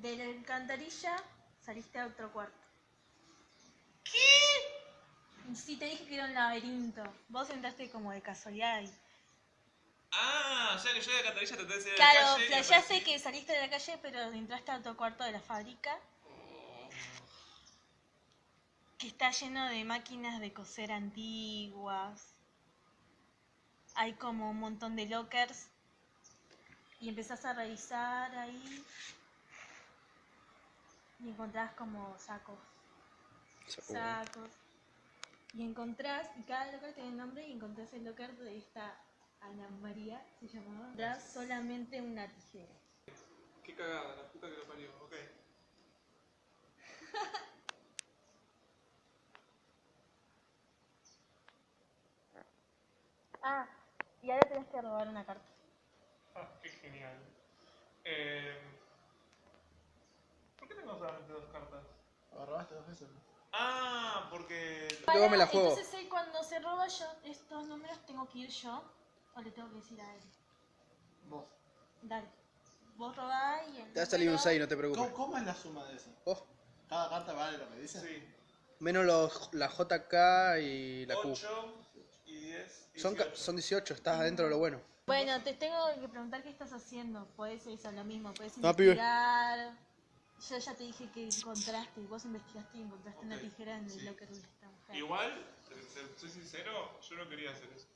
De la alcantarilla saliste a otro cuarto. ¿Qué? Sí, te dije que era un laberinto. Vos entraste como de casualidad ahí. Ah, o sea que yo de la cantarilla traté de salir a la Claro, calle. y playaste aparecí- que saliste de la calle, pero entraste a otro cuarto de la fábrica. Que está lleno de máquinas de coser antiguas. Hay como un montón de lockers. Y empezás a revisar ahí. Y encontrás como sacos. Sacos. Y encontrás, y cada locker tiene nombre, y encontrás el locker de esta Ana María, se llamaba. Encontrás solamente una tijera. Qué cagada, la puta que lo parió, ok. Ah, y ahora tenés que robar una carta. Ah, qué genial. Eh, ¿Por qué tengo solamente dos cartas? ¿Agarraste dos veces? Ah, porque... Luego me la juego. Entonces él cuando se roba yo estos números tengo que ir yo o le tengo que decir a él. Vos. Dale. Vos robás y el Te va a salir un número- 6, no te ¿Cómo, preocupes. cómo es la suma de eso? Oh, ¿Cada carta vale lo que dice? Sí. menos los, la JK y la Q. 8 y 10. Son, ca- 18. son 18, estás adentro de lo bueno. Bueno, te tengo que preguntar qué estás haciendo. Puedes eso, lo mismo. Puedes No, pibe. investigar. Yo ya te dije que encontraste. Vos investigaste y encontraste una tijera en el sí. locker de esta mujer. Igual, soy sincero, yo no quería hacer eso.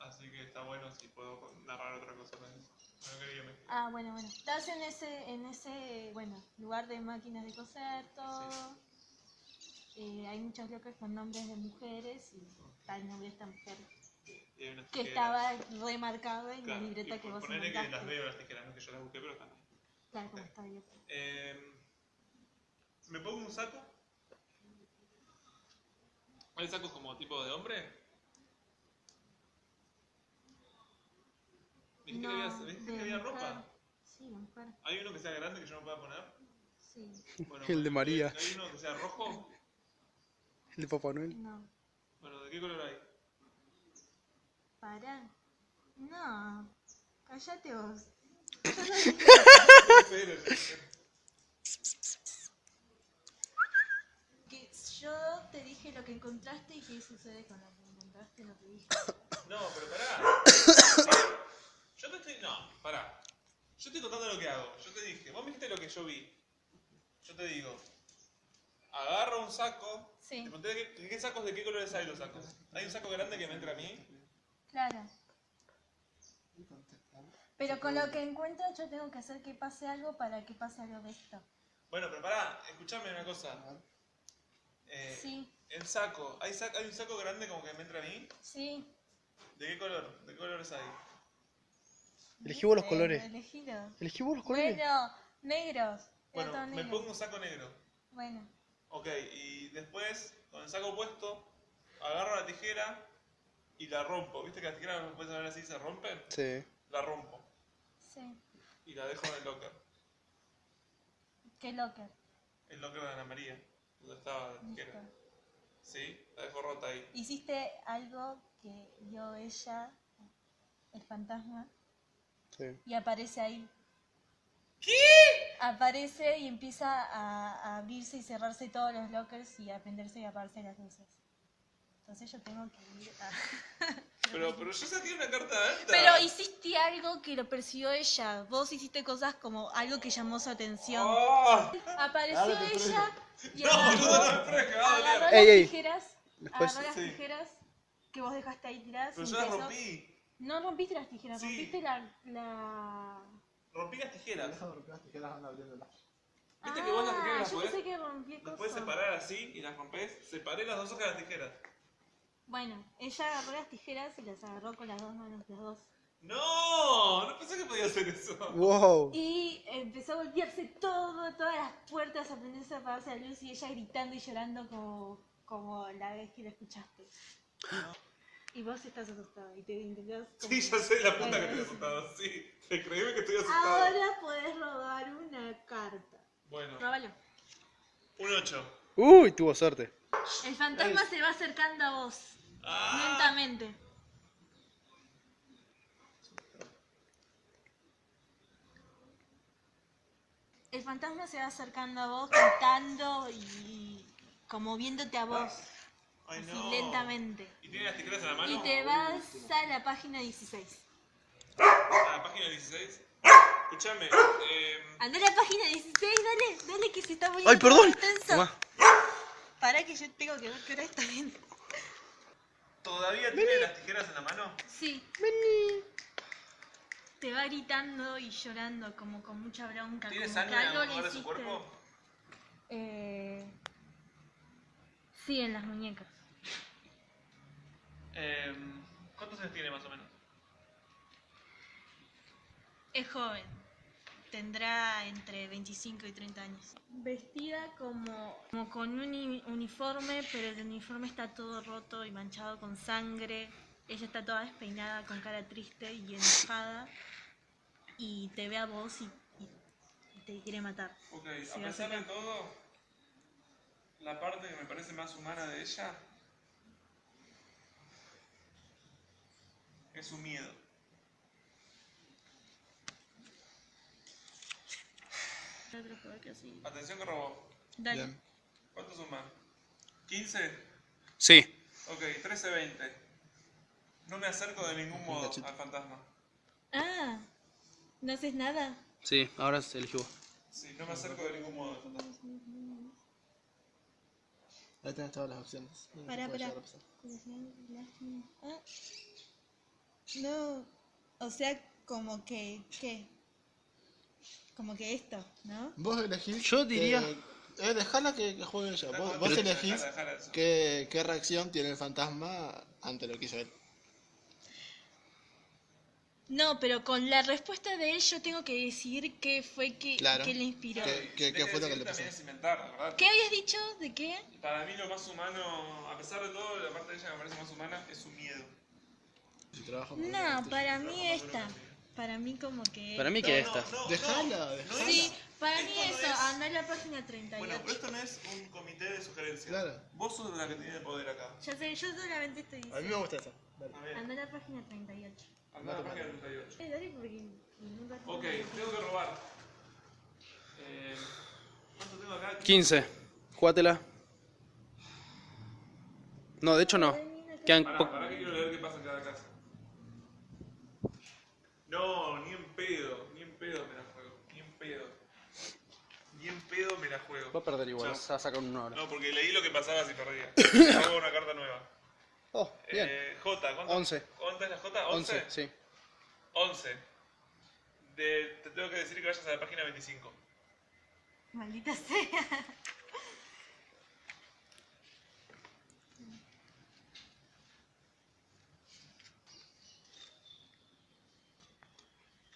Así que está bueno si puedo narrar otra cosa eso. No quería mezclar. Ah, bueno, bueno. Estás en ese, en ese, bueno, lugar de máquinas de coser, todo. Eh, hay muchos lockers con nombres de mujeres y está el nombre de esta mujer que tijeras. estaba remarcado en Claro, la libreta y que por vos ponele que las veo las tijeras, no que yo las busqué, pero están ahí. Claro, como está bien. Eh, ¿Me pongo un saco? ¿Hay sacos como tipo de hombre? ¿Viste que había, ¿viste que había mujer. ropa? Sí, mujer. ¿Hay uno que sea grande que yo no pueda poner? Sí. Bueno, El de María. ¿Hay uno que sea rojo? El de Papá Noel. No. Bueno, ¿de qué color hay? Pará. No. Cállate vos. Que yo te dije lo que encontraste y qué sucede con lo que encontraste, no te dije. No, pero pará. Yo te estoy. No, pará. Yo estoy contando lo que hago. Yo te dije, vos me dijiste lo que yo vi. Yo te digo, agarro un saco. Sí. Te pregunté de qué, de qué sacos, de qué colores hay los sacos. Hay un saco grande que me entra a mí. Claro. Pero con lo que encuentro yo tengo que hacer que pase algo para que pase algo de esto. Bueno, pero pará, escuchame una cosa. Eh, Sí, El saco, ¿hay, sac- hay un saco grande como que me entra a mí. sí. ¿De qué color? ¿De qué colores hay? Elegí vos los Eh, colores. Elegí vos los colores. Bueno, negros. Bueno, todo me negro. pongo un saco negro. Bueno, Ok, y después, con el saco puesto, agarro la tijera y la rompo. ¿Viste que las tijeras no puedes ver así se rompen? Sí. La rompo sí. y la dejo en el locker. Qué locker. El locker de Ana María, donde estaba la. ¿Sí? La dejo rota ahí. Hiciste algo que vio ella, el fantasma, Sí. y aparece ahí. ¿Qué? Aparece y empieza a, a abrirse y cerrarse todos los lockers y a prenderse y apagarse las luces. Entonces yo tengo que ir a... Pero, pero yo saqué una carta alta. Pero hiciste algo que lo percibió ella. Vos hiciste cosas como algo que llamó su atención. ¡Ah! Apareció Dale, ella y No, agarró, boludo, no me que va a agarró doler. las Ey, ey. tijeras, Después- agarró las Sí. tijeras que vos dejaste ahí tiradas. Pero yo las empezó- rompí. No rompiste las tijeras, Sí. rompiste la... la... Rompí las tijeras. Deja de romper las tijeras, anda abriéndolas. ¿Viste que vos las tijeras Ah, las yo podés- pensé que rompí Las cosas. puedes separar así y las rompes. Separé las dos hojas de las tijeras. Bueno, ella agarró las tijeras y las agarró con las dos manos, las dos. No, no pensé que podía hacer eso. Wow. Y empezó a golpearse todo, todas las puertas, a prenderse, a apagarse la luz y ella gritando y llorando como, como la vez que la escuchaste. Y vos estás asustado y te intentás... Sí, ya sé la puta que estoy asustado. Sí, creíme que estoy asustado. Ahora podés robar una carta. Bueno, Róbalo. un 8. Uy, tuvo suerte. El fantasma se va acercando a vos, Ah, lentamente. El fantasma se va acercando a vos, gritando y como viéndote a vos, Ay, así no. lentamente. ¿Y tiene las tijeras en la mano? Y te vas a la página 16. A la página 16. Escuchame, eh, Anda a la página 16, dale, dale que se está poniendo Ay, perdón. Tomá. Pará que yo tengo que ver qué hora está bien. ¿Todavía tiene las tijeras en la mano? Sí. Te va gritando y llorando como con mucha bronca. ¿Tiene sangre en algo algún lugar de su cuerpo? Eh... Sí, en las muñecas. Eh, ¿Cuántos años tiene más o menos? Es joven. Tendrá entre 25 y 30 años. Vestida como, como con un uni- uniforme, pero el uniforme está todo roto y manchado con sangre. Ella está toda despeinada, con cara triste y enojada. Y te ve a vos y, y- te quiere matar. Ok, a pesar de todo, la parte que me parece más humana de ella es su miedo. Otro juego que así. Atención que robó. Dale. Bien. ¿Cuánto suma? ¿15? Sí. Ok, 13, 20. No me acerco de ningún modo al fantasma. Ah, ¿no haces nada? Sí, ahora se eligió. Sí, no me acerco de ningún modo al fantasma. Ahí tenés todas las opciones. No Pará, pará. Ah. No, o sea, como que, ¿qué? Como que esto, ¿no? Vos elegís. Yo diría- que- eh, dejala que, que juegue ella. Vos, vos elegís dejala eso. qué, qué reacción tiene el fantasma ante lo que hizo él. No, pero con la respuesta de él yo tengo que decidir qué fue que, Claro. que le inspiró. ¿Qué- qué- Tenés qué fue lo que decir le pasó? ¿Qué habías dicho? ¿De qué? Para mí lo más humano, a pesar de todo, la parte de ella que me parece más humana es su miedo. Su trabajo más No, para mí esta. Para mí como que... Para mí que No, esta. no, no, Dejala, dejala. Sí, para mí esto no eso, es- anda a la página 38. Bueno, pero esto no es un comité de sugerencias. Claro. Vos sos la que tiene el poder acá. Ya sé, yo solamente estoy A mí diciendo. me gusta esa. Dale. A la página 38. anda a la página 38. Eh, dale porque nunca... Ok, tengo que robar. Eh, ¿Cuánto tengo acá? 15. Jugátela. No, de hecho no. Quedan Pará, pará que quiero leer qué pasa en cada casa. No, ni en pedo, ni en pedo me la juego. Ni en pedo. Ni en pedo me la juego. Va a perder igual, se va a sacar una hora. No, porque leí lo que pasaba si perdía. Hago una carta nueva. Oh, bien. Eh, J, ¿cuánto? 11. ¿Cuánto es la J? 11. 11, sí. 11. De, te tengo que decir que vayas a la página 25. Maldita sea.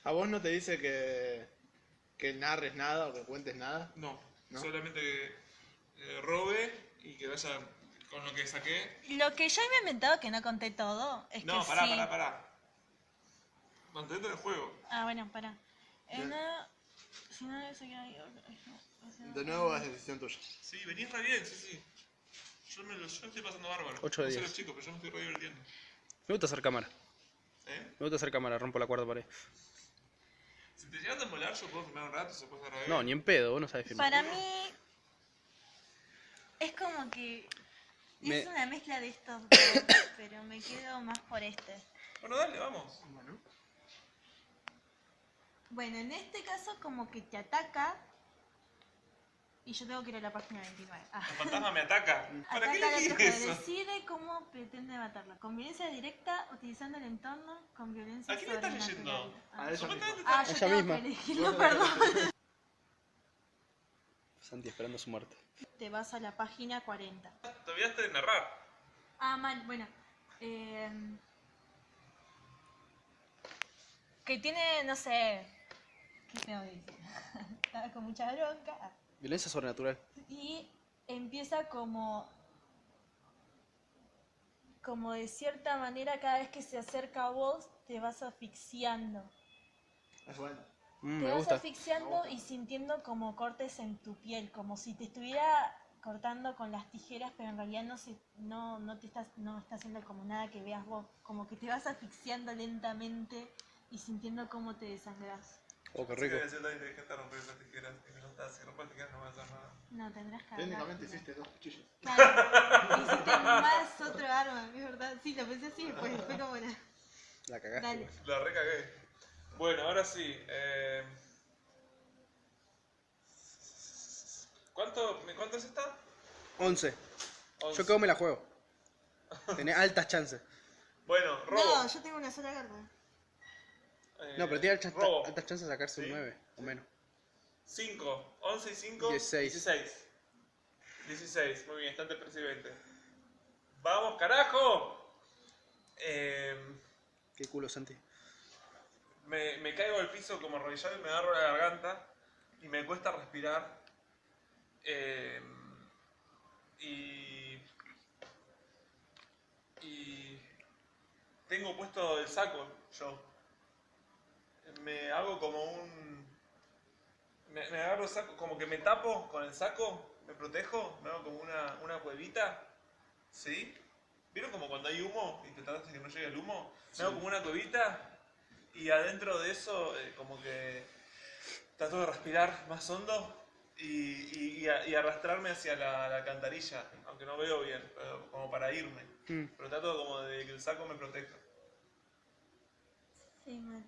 ¿A vos no te dice que, que narres nada o que cuentes nada? No, ¿No? solamente que eh, robe y que vaya con lo que saqué. Lo que yo había inventado que no conté todo es No, que pará, sí. pará, pará. Mantente en el juego. Ah, bueno, pará. Si no o sea, De nuevo es decisión tuya. Sí, venís re bien, sí, sí. Yo me lo, yo me estoy pasando bárbaro. Ocho de no sé diez. los chicos, pero yo me estoy re divirtiendo. Me gusta hacer cámara. ¿Eh? Me gusta hacer cámara, rompo la cuarta pared. Si te llegas a molar, yo puedo filmar un rato, se puede hacer No, ni en pedo, vos no sabes filmar. Para mí es como que Me- es una mezcla de estos dos, pero me quedo más por este. Bueno, dale, vamos. Bueno. Bueno, en este caso como que te ataca y yo tengo que ir a la página 29. Ah. El fantasma me ataca. ¿Para qué Ataca otro, eso? decide cómo pretende matarla. Con violencia directa, utilizando el entorno, con violencia ¿A quién le estás leyendo? Ah. A ella Supuestamente Ah, yo Ella tengo misma. que elegirlo, perdón. Santi esperando su muerte. Te vas a la página 40. Te olvidaste de narrar. Ah, mal, bueno. Eh, que tiene, no sé. ¿Qué tengo que decir? Estaba con mucha bronca. Violencia sobrenatural. Y empieza como. Como de cierta manera, cada vez que se acerca a vos, te vas asfixiando. Es bueno. Mm, te me vas gusta. asfixiando y sintiendo como cortes en tu piel, como si te estuviera cortando con las tijeras, pero en realidad no se, no, no te estás, no está haciendo como nada que veas vos, como que te vas asfixiando lentamente y sintiendo cómo te desangras. Oh, qué Así que rico. debe ser tan inteligente romper esas tijeras. Y me lo está si rompo las tijeras no voy a hacer nada. No, tendrás que Técnicamente hiciste dos cuchillos. Claro, hiciste más otro arma, es verdad. Sí, lo pensé así después. Fue como la. La cagaste. Dale. La recagué. Bueno, ahora sí. Eh... ¿Cuánto, ¿Cuánto es esta? 11. Once. Yo creo que me la juego. Tenés altas chances. Bueno, robo. No, yo tengo una sola carta. Eh, No, pero tiene altas, altas chances de sacarse Sí. un 9 o menos. 5, 11 y 5, 16. 16. 16, muy bien, está ante presidente. ¡Vamos, carajo! Eh, Qué culo, Santi. me, me caigo al piso como arrodillado y me agarro la garganta y me cuesta respirar. Eh, y. Y. Tengo puesto el saco yo. Me hago como un. Me, me agarro el saco, como que me tapo con el saco, me protejo, me hago como una, una cuevita. ¿Sí? ¿Vieron como cuando hay humo y te tratas de que no llegue el humo? Me hago como una cuevita y adentro de eso, eh, como que trato de respirar más hondo y, y- y a- y arrastrarme hacia la, la alcantarilla, aunque no veo bien, pero como para irme. Mm. Pero trato como de que el saco me proteja. Sí, mal.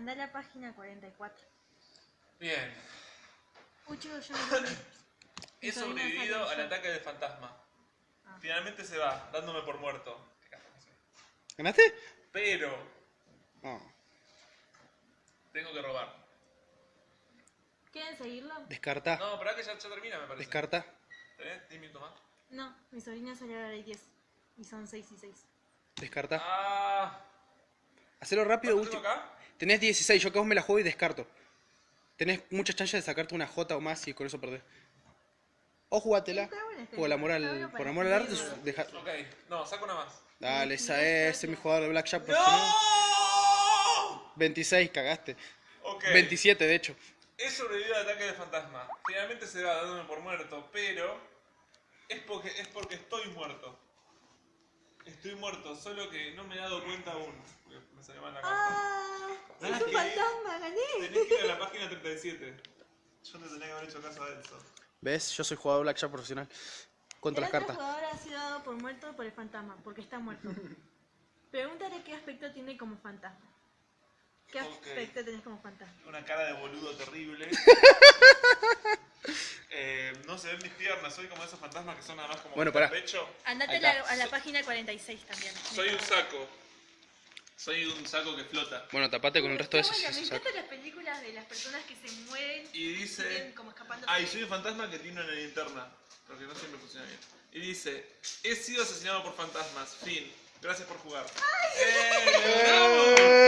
Anda a la página 44. Bien. Chicos, yo no He sobrevivido al ataque del fantasma. Ah. Finalmente se va, dándome por muerto. ¿Ganaste? Pero No. tengo que robar. ¿Quieren seguirlo? Descarta. No, para que ya, ya termina, me parece. Descarta. ¿Tenés 10 minutos más? No, mi sobrina salió a la 10. Y son 6 y 6. Descarta. Ah. Hacelo rápido, ¿Cuánto tengo último. acá? Tenés 16, yo que vos me la juego y descarto. Tenés muchas chances de sacarte una J o más y con eso perdés. O esta Por idea, amor al, por amor al arte, deja... Ok, no, saco una más. Dale, esa Veintidós, es, mi jugador de Blackjack. ¡No! 26, cagaste. Ok. 27, de hecho. He sobrevivido al ataque del fantasma. Finalmente se va dándome por muerto, pero es porque, es porque estoy muerto. Estoy muerto, solo que no me he dado cuenta aún. Me salió mal la carta. ¡Ah! Tenés ¡Es un que ir- fantasma! ¡Gané! Tenés que ir a la página 37. Yo te tenía que haber hecho caso a eso. ¿Ves? Yo soy jugador Blackjack profesional. Contra el las cartas. jugador ha sido dado por muerto por el fantasma, porque está muerto. Pregúntale qué aspecto tiene como fantasma. ¿Qué aspecto tenés como fantasma? Una cara de boludo terrible. Eh, se ven mis piernas, soy como esos fantasmas que son nada más como Bueno, el pará. pecho. Andate a la, está. a la página 46 también. Soy un saco. Soy un saco que flota. Bueno, tapate con el resto de esos. bueno, me encantan las películas de las personas que se mueven Y dice... como escapando. Ay, soy un fantasma que tiene una linterna. Porque no siempre funciona bien. Y dice, he sido asesinado por fantasmas. Fin. Gracias por jugar. ¡Eh! ¡Lo logramos!